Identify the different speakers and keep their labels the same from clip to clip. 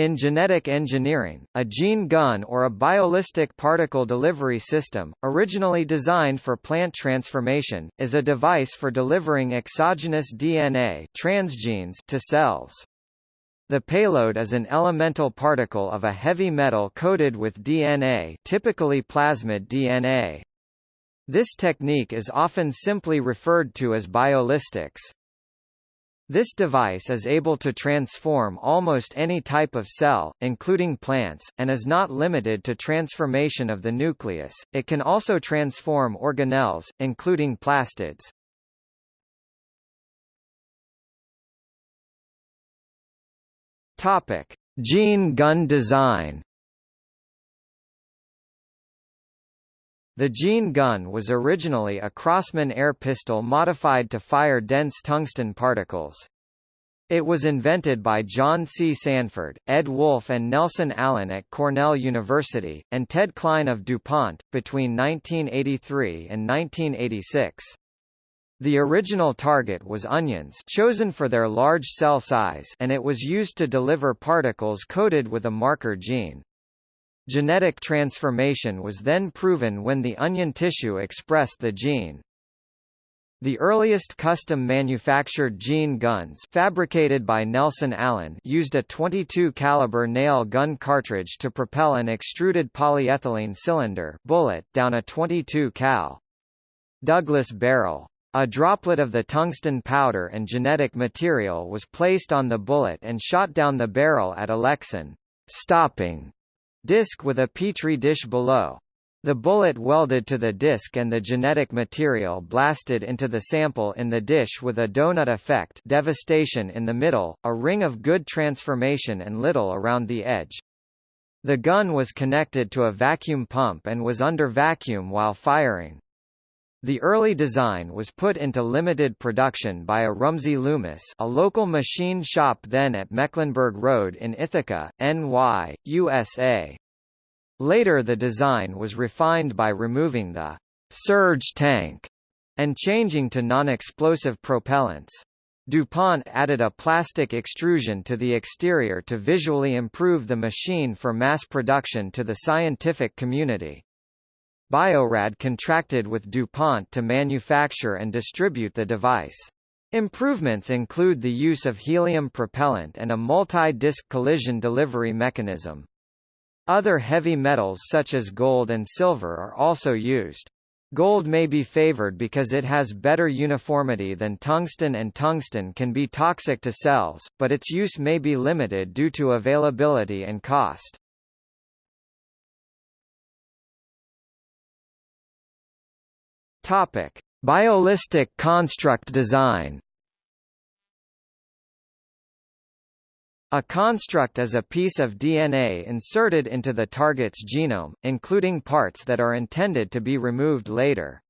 Speaker 1: In genetic engineering, a gene gun or a biolistic particle delivery system, originally designed for plant transformation, is a device for delivering exogenous DNA transgenes to cells. The payload is an elemental particle of a heavy metal coated with DNA typically plasmid DNA. This technique is often simply referred to as biolistics. This device is able to transform almost any type of cell, including plants, and is not limited to transformation of the nucleus, it can also transform organelles, including plastids. Topic. Gene gun design The gene gun was originally a Crossman air pistol modified to fire dense tungsten particles. It was invented by John C. Sanford, Ed Wolfe and Nelson Allen at Cornell University, and Ted Klein of DuPont, between 1983 and 1986. The original target was onions chosen for their large cell size and it was used to deliver particles coated with a marker gene. Genetic transformation was then proven when the onion tissue expressed the gene. The earliest custom-manufactured gene guns fabricated by Nelson Allen used a 22 caliber nail gun cartridge to propel an extruded polyethylene cylinder bullet down a 22 cal. Douglas barrel. A droplet of the tungsten powder and genetic material was placed on the bullet and shot down the barrel at Alexan stopping Disc with a petri dish below. The bullet welded to the disc and the genetic material blasted into the sample in the dish with a donut effect devastation in the middle, a ring of good transformation and little around the edge. The gun was connected to a vacuum pump and was under vacuum while firing. The early design was put into limited production by a Rumsey Loomis a local machine shop then at Mecklenburg Road in Ithaca, NY, USA. Later the design was refined by removing the surge tank and changing to non-explosive propellants. DuPont added a plastic extrusion to the exterior to visually improve the machine for mass production to the scientific community. Biorad contracted with DuPont to manufacture and distribute the device. Improvements include the use of helium propellant and a multi-disc collision delivery mechanism. Other heavy metals such as gold and silver are also used. Gold may be favored because it has better uniformity than tungsten and tungsten can be toxic to cells, but its use may be limited due to availability and cost. Topic: Biolistic construct design. A construct is a piece of DNA inserted into the target's genome, including parts that are intended to be removed later.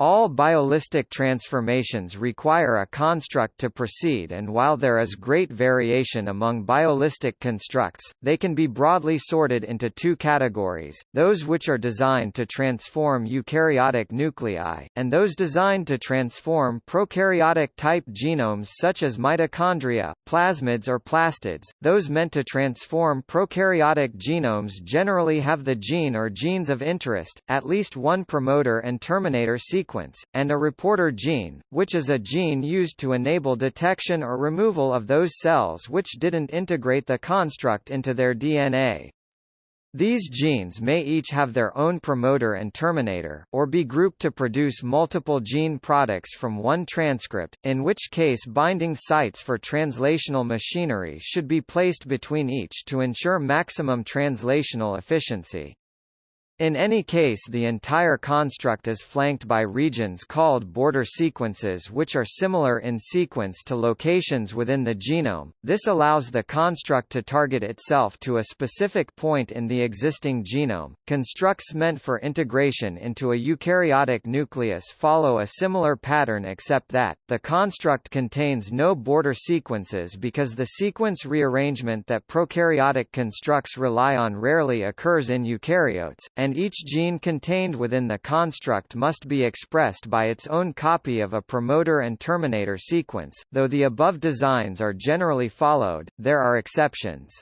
Speaker 1: All biolistic transformations require a construct to proceed and while there is great variation among biolistic constructs, they can be broadly sorted into two categories, those which are designed to transform eukaryotic nuclei, and those designed to transform prokaryotic-type genomes such as mitochondria, plasmids or plastids. Those meant to transform prokaryotic genomes generally have the gene or genes of interest, at least one promoter and terminator sequence sequence, and a reporter gene, which is a gene used to enable detection or removal of those cells which didn't integrate the construct into their DNA. These genes may each have their own promoter and terminator, or be grouped to produce multiple gene products from one transcript, in which case binding sites for translational machinery should be placed between each to ensure maximum translational efficiency. In any case the entire construct is flanked by regions called border sequences which are similar in sequence to locations within the genome. This allows the construct to target itself to a specific point in the existing genome. Constructs meant for integration into a eukaryotic nucleus follow a similar pattern except that, the construct contains no border sequences because the sequence rearrangement that prokaryotic constructs rely on rarely occurs in eukaryotes, and each gene contained within the construct must be expressed by its own copy of a promoter and terminator sequence. Though the above designs are generally followed, there are exceptions.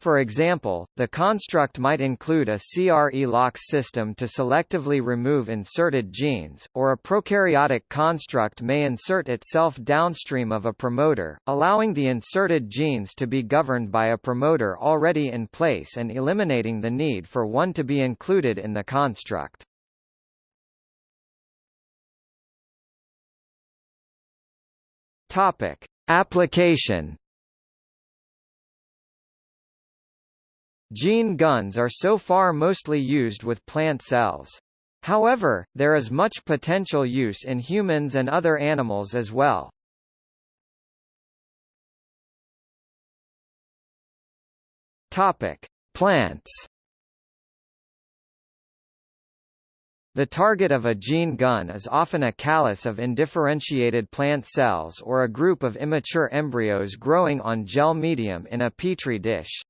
Speaker 1: For example, the construct might include a CRE-LOX system to selectively remove inserted genes, or a prokaryotic construct may insert itself downstream of a promoter, allowing the inserted genes to be governed by a promoter already in place and eliminating the need for one to be included in the construct. Topic: Application Gene guns are so far mostly used with plant cells. However, there is much potential use in humans and other animals as well. Topic: Plants. The target of a gene gun is often a callus of indifferentiated plant cells or a group of immature embryos growing on gel medium in a petri dish.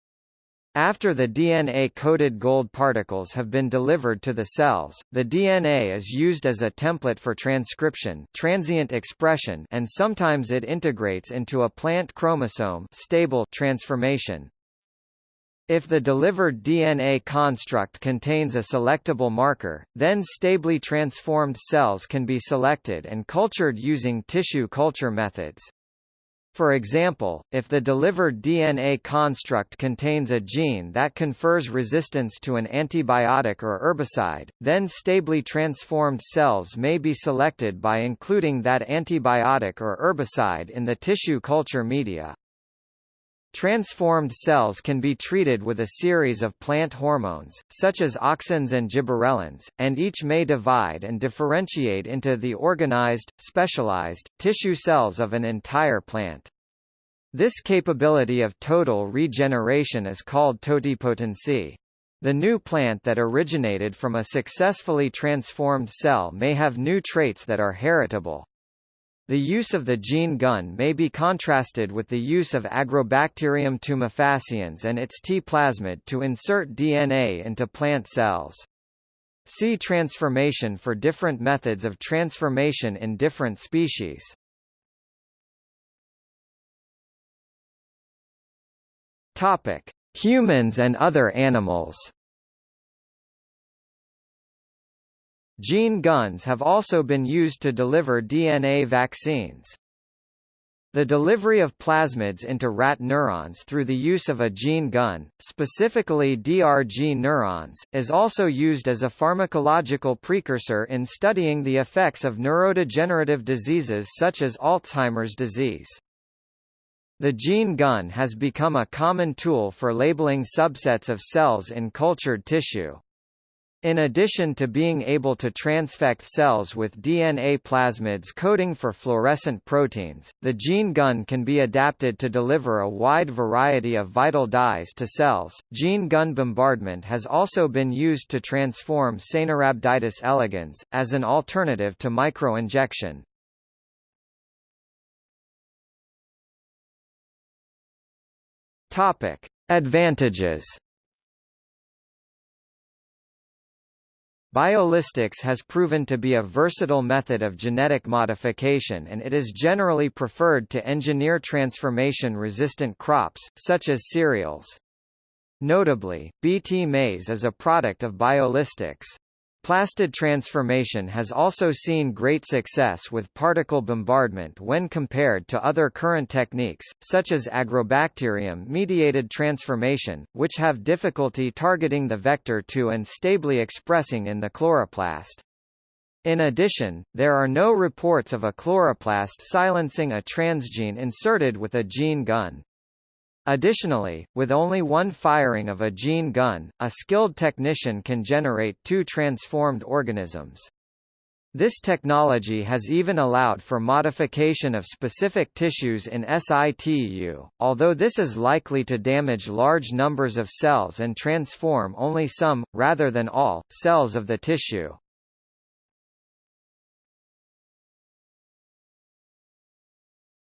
Speaker 1: After the DNA-coated gold particles have been delivered to the cells, the DNA is used as a template for transcription transient expression and sometimes it integrates into a plant chromosome stable transformation. If the delivered DNA construct contains a selectable marker, then stably transformed cells can be selected and cultured using tissue culture methods. For example, if the delivered DNA construct contains a gene that confers resistance to an antibiotic or herbicide, then stably transformed cells may be selected by including that antibiotic or herbicide in the tissue culture media. Transformed cells can be treated with a series of plant hormones, such as auxins and gibberellins, and each may divide and differentiate into the organized, specialized, tissue cells of an entire plant. This capability of total regeneration is called totipotency. The new plant that originated from a successfully transformed cell may have new traits that are heritable. The use of the gene gun may be contrasted with the use of Agrobacterium tumefaciens and its T. plasmid to insert DNA into plant cells. See transformation for different methods of transformation in different species. Topic: Humans and other animals. Gene guns have also been used to deliver DNA vaccines. The delivery of plasmids into rat neurons through the use of a gene gun, specifically DRG neurons, is also used as a pharmacological precursor in studying the effects of neurodegenerative diseases such as Alzheimer's disease. The gene gun has become a common tool for labeling subsets of cells in cultured tissue. In addition to being able to transfect cells with DNA plasmids coding for fluorescent proteins, the gene gun can be adapted to deliver a wide variety of vital dyes to cells. Gene gun bombardment has also been used to transform Caenorhabditis elegans, as an alternative to microinjection. Advantages Biolistics has proven to be a versatile method of genetic modification and it is generally preferred to engineer transformation-resistant crops, such as cereals. Notably, Bt maize is a product of biolistics. Plastid transformation has also seen great success with particle bombardment when compared to other current techniques, such as agrobacterium-mediated transformation, which have difficulty targeting the vector to and stably expressing in the chloroplast. In addition, there are no reports of a chloroplast silencing a transgene inserted with a gene gun. Additionally, with only one firing of a gene gun, a skilled technician can generate two transformed organisms. This technology has even allowed for modification of specific tissues in situ, although this is likely to damage large numbers of cells and transform only some, rather than all, cells of the tissue.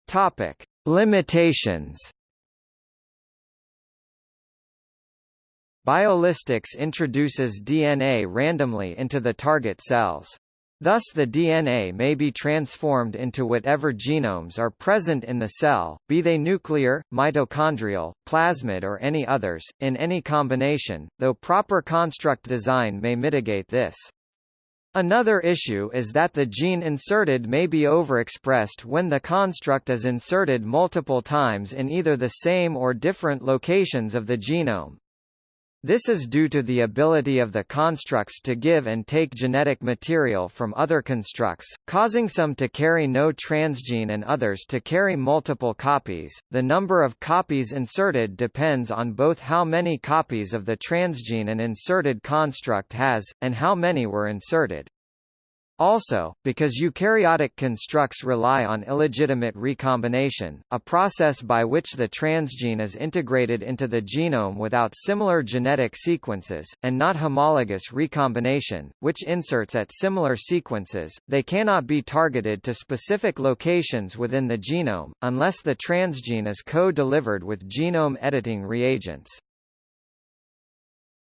Speaker 1: Topic. Limitations Biolistics introduces DNA randomly into the target cells. Thus the DNA may be transformed into whatever genomes are present in the cell, be they nuclear, mitochondrial, plasmid or any others, in any combination, though proper construct design may mitigate this. Another issue is that the gene inserted may be overexpressed when the construct is inserted multiple times in either the same or different locations of the genome. This is due to the ability of the constructs to give and take genetic material from other constructs, causing some to carry no transgene and others to carry multiple copies. The number of copies inserted depends on both how many copies of the transgene an inserted construct has, and how many were inserted. Also, because eukaryotic constructs rely on illegitimate recombination, a process by which the transgene is integrated into the genome without similar genetic sequences, and not homologous recombination, which inserts at similar sequences, they cannot be targeted to specific locations within the genome, unless the transgene is co-delivered with genome editing reagents.